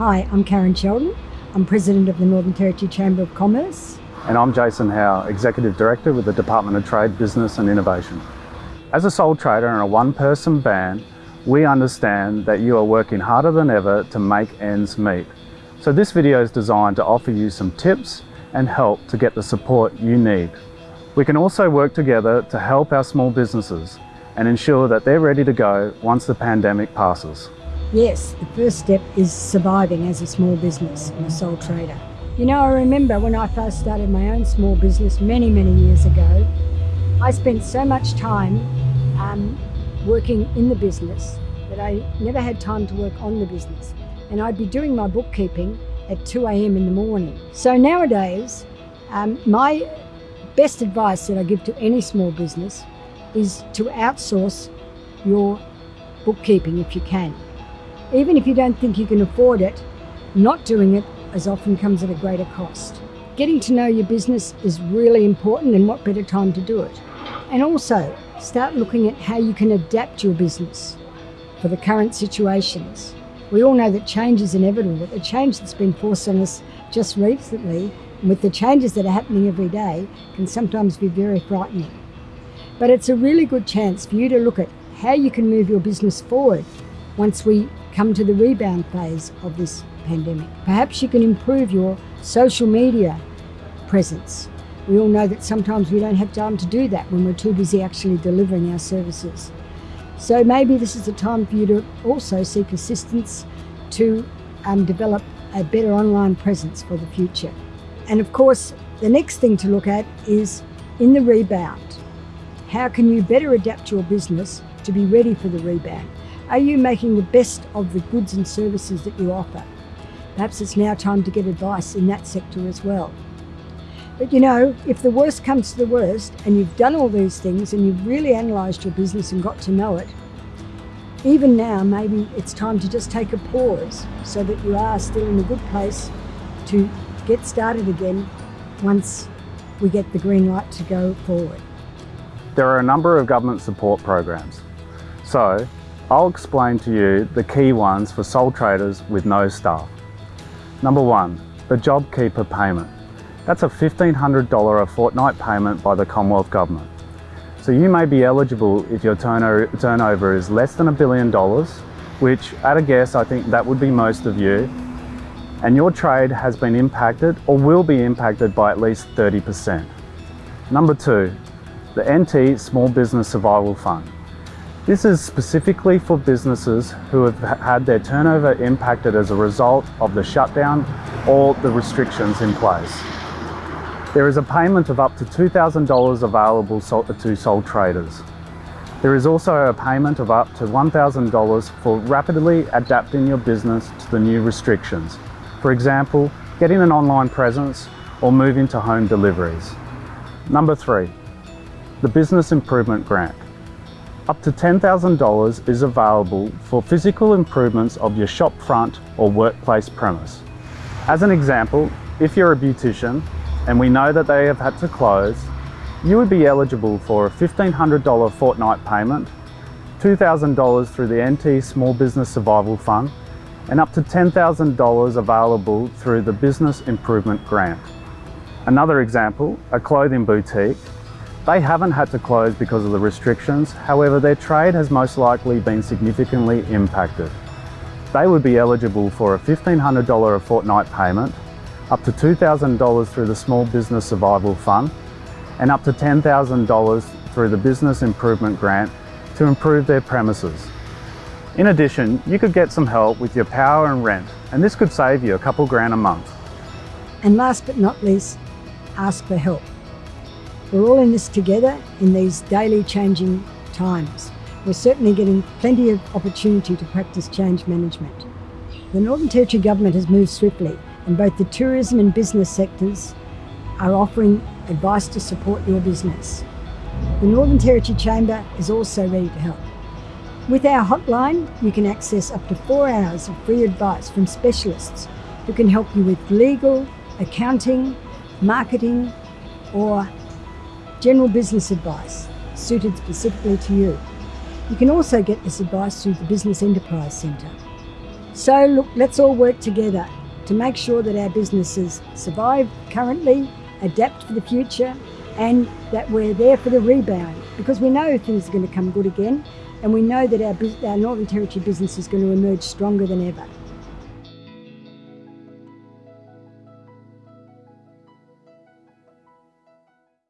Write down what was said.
Hi, I'm Karen Sheldon. I'm President of the Northern Territory Chamber of Commerce. And I'm Jason Howe, Executive Director with the Department of Trade, Business and Innovation. As a sole trader and a one-person band, we understand that you are working harder than ever to make ends meet. So this video is designed to offer you some tips and help to get the support you need. We can also work together to help our small businesses and ensure that they're ready to go once the pandemic passes. Yes, the first step is surviving as a small business and a sole trader. You know, I remember when I first started my own small business many, many years ago, I spent so much time um, working in the business that I never had time to work on the business. And I'd be doing my bookkeeping at 2 a.m. in the morning. So nowadays, um, my best advice that I give to any small business is to outsource your bookkeeping if you can. Even if you don't think you can afford it, not doing it as often comes at a greater cost. Getting to know your business is really important and what better time to do it. And also, start looking at how you can adapt your business for the current situations. We all know that change is inevitable, but the change that's been forced on us just recently, with the changes that are happening every day, can sometimes be very frightening. But it's a really good chance for you to look at how you can move your business forward once we come to the rebound phase of this pandemic. Perhaps you can improve your social media presence. We all know that sometimes we don't have time to do that when we're too busy actually delivering our services. So maybe this is the time for you to also seek assistance to um, develop a better online presence for the future. And of course, the next thing to look at is in the rebound. How can you better adapt your business to be ready for the rebound? Are you making the best of the goods and services that you offer? Perhaps it's now time to get advice in that sector as well. But you know, if the worst comes to the worst and you've done all these things and you've really analysed your business and got to know it, even now maybe it's time to just take a pause so that you are still in a good place to get started again once we get the green light to go forward. There are a number of government support programs. So I'll explain to you the key ones for sole traders with no staff. Number one, the JobKeeper payment. That's a $1,500 a fortnight payment by the Commonwealth Government. So you may be eligible if your turnover is less than a billion dollars, which at a guess, I think that would be most of you, and your trade has been impacted or will be impacted by at least 30%. Number two, the NT Small Business Survival Fund. This is specifically for businesses who have had their turnover impacted as a result of the shutdown or the restrictions in place. There is a payment of up to $2,000 available to sole traders. There is also a payment of up to $1,000 for rapidly adapting your business to the new restrictions. For example, getting an online presence or moving to home deliveries. Number three, the Business Improvement Grant. Up to $10,000 is available for physical improvements of your shop front or workplace premise. As an example, if you're a beautician and we know that they have had to close, you would be eligible for a $1,500 fortnight payment, $2,000 through the NT Small Business Survival Fund, and up to $10,000 available through the Business Improvement Grant. Another example, a clothing boutique they haven't had to close because of the restrictions, however their trade has most likely been significantly impacted. They would be eligible for a $1,500 a fortnight payment, up to $2,000 through the Small Business Survival Fund, and up to $10,000 through the Business Improvement Grant to improve their premises. In addition, you could get some help with your power and rent, and this could save you a couple grand a month. And last but not least, ask for help. We're all in this together in these daily changing times. We're certainly getting plenty of opportunity to practice change management. The Northern Territory Government has moved swiftly and both the tourism and business sectors are offering advice to support your business. The Northern Territory Chamber is also ready to help. With our hotline, you can access up to four hours of free advice from specialists who can help you with legal, accounting, marketing, or general business advice suited specifically to you. You can also get this advice through the Business Enterprise Centre. So, look, let's all work together to make sure that our businesses survive currently, adapt for the future, and that we're there for the rebound because we know things are going to come good again and we know that our, our Northern Territory business is going to emerge stronger than ever.